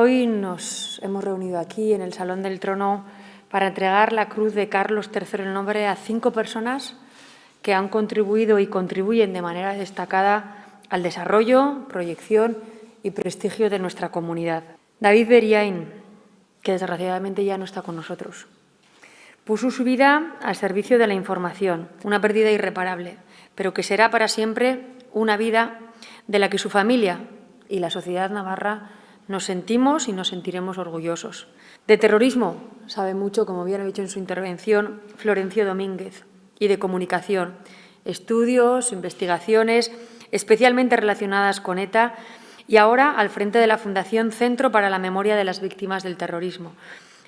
Hoy nos hemos reunido aquí en el Salón del Trono para entregar la Cruz de Carlos III el nombre a cinco personas que han contribuido y contribuyen de manera destacada al desarrollo, proyección y prestigio de nuestra comunidad. David Beriain, que desgraciadamente ya no está con nosotros, puso su vida al servicio de la información, una pérdida irreparable, pero que será para siempre una vida de la que su familia y la sociedad navarra nos sentimos y nos sentiremos orgullosos. De terrorismo sabe mucho, como bien ha dicho en su intervención, Florencio Domínguez, y de comunicación, estudios, investigaciones, especialmente relacionadas con ETA, y ahora al frente de la Fundación Centro para la Memoria de las Víctimas del Terrorismo.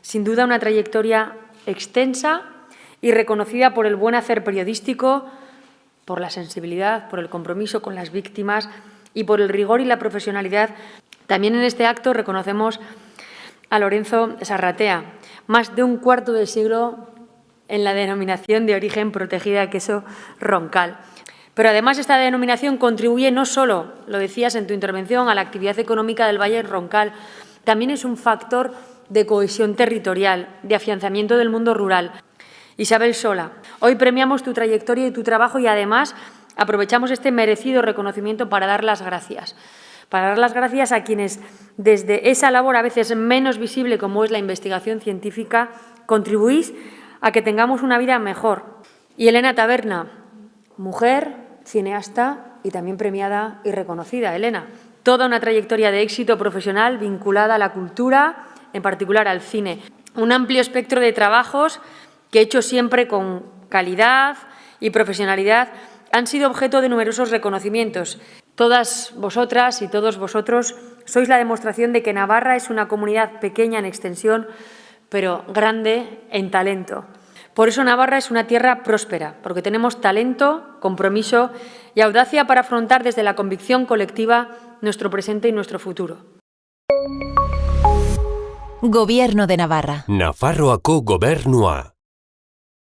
Sin duda una trayectoria extensa y reconocida por el buen hacer periodístico, por la sensibilidad, por el compromiso con las víctimas y por el rigor y la profesionalidad. También en este acto reconocemos a Lorenzo Sarratea, más de un cuarto de siglo en la denominación de origen protegida queso roncal. Pero además esta denominación contribuye no solo, lo decías en tu intervención, a la actividad económica del Valle Roncal, también es un factor de cohesión territorial, de afianzamiento del mundo rural. Isabel Sola, hoy premiamos tu trayectoria y tu trabajo y además aprovechamos este merecido reconocimiento para dar las gracias. Para dar las gracias a quienes, desde esa labor a veces menos visible como es la investigación científica, contribuís a que tengamos una vida mejor. Y Elena Taberna, mujer, cineasta y también premiada y reconocida. Elena, toda una trayectoria de éxito profesional vinculada a la cultura, en particular al cine. Un amplio espectro de trabajos que he hecho siempre con calidad y profesionalidad han sido objeto de numerosos reconocimientos. Todas vosotras y todos vosotros sois la demostración de que Navarra es una comunidad pequeña en extensión, pero grande en talento. Por eso Navarra es una tierra próspera, porque tenemos talento, compromiso y audacia para afrontar desde la convicción colectiva nuestro presente y nuestro futuro. Gobierno de Navarra. Nafarroako gobernua.